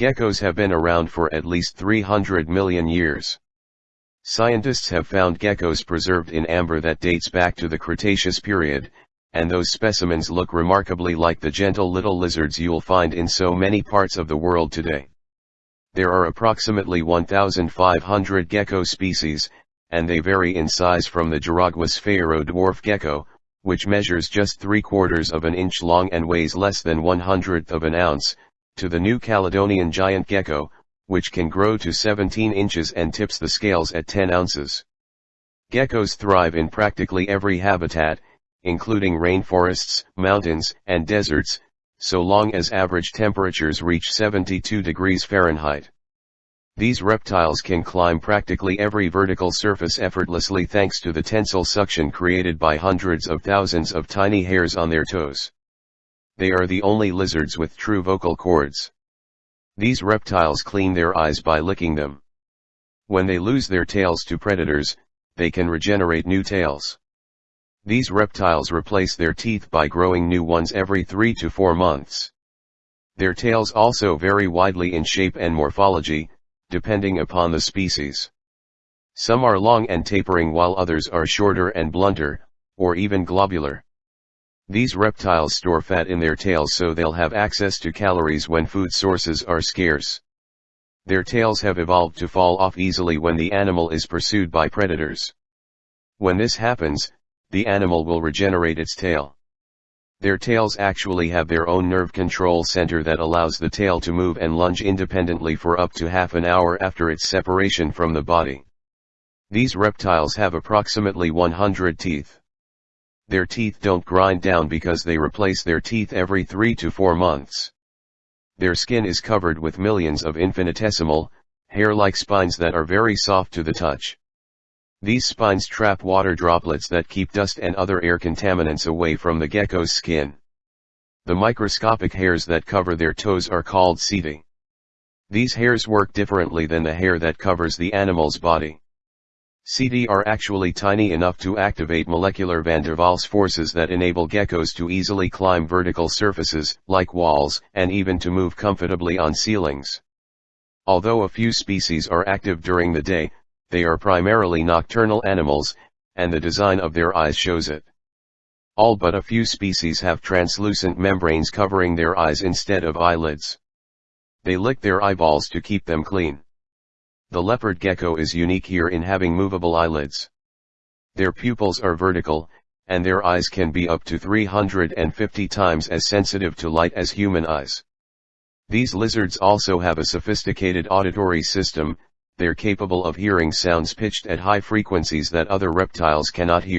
Geckos have been around for at least 300 million years. Scientists have found geckos preserved in amber that dates back to the Cretaceous period, and those specimens look remarkably like the gentle little lizards you'll find in so many parts of the world today. There are approximately 1,500 gecko species, and they vary in size from the Jaragua sphaero dwarf gecko, which measures just three quarters of an inch long and weighs less than one hundredth of an ounce, to the New Caledonian giant gecko, which can grow to 17 inches and tips the scales at 10 ounces. Geckos thrive in practically every habitat, including rainforests, mountains, and deserts, so long as average temperatures reach 72 degrees Fahrenheit. These reptiles can climb practically every vertical surface effortlessly thanks to the tensile suction created by hundreds of thousands of tiny hairs on their toes they are the only lizards with true vocal cords. These reptiles clean their eyes by licking them. When they lose their tails to predators, they can regenerate new tails. These reptiles replace their teeth by growing new ones every 3 to 4 months. Their tails also vary widely in shape and morphology, depending upon the species. Some are long and tapering while others are shorter and blunter, or even globular. These reptiles store fat in their tails so they'll have access to calories when food sources are scarce. Their tails have evolved to fall off easily when the animal is pursued by predators. When this happens, the animal will regenerate its tail. Their tails actually have their own nerve control center that allows the tail to move and lunge independently for up to half an hour after its separation from the body. These reptiles have approximately 100 teeth their teeth don't grind down because they replace their teeth every 3 to 4 months. Their skin is covered with millions of infinitesimal, hair-like spines that are very soft to the touch. These spines trap water droplets that keep dust and other air contaminants away from the gecko's skin. The microscopic hairs that cover their toes are called setae. These hairs work differently than the hair that covers the animal's body. Setae are actually tiny enough to activate molecular van der Waals forces that enable geckos to easily climb vertical surfaces, like walls, and even to move comfortably on ceilings. Although a few species are active during the day, they are primarily nocturnal animals, and the design of their eyes shows it. All but a few species have translucent membranes covering their eyes instead of eyelids. They lick their eyeballs to keep them clean. The leopard gecko is unique here in having movable eyelids. Their pupils are vertical, and their eyes can be up to 350 times as sensitive to light as human eyes. These lizards also have a sophisticated auditory system, they're capable of hearing sounds pitched at high frequencies that other reptiles cannot hear.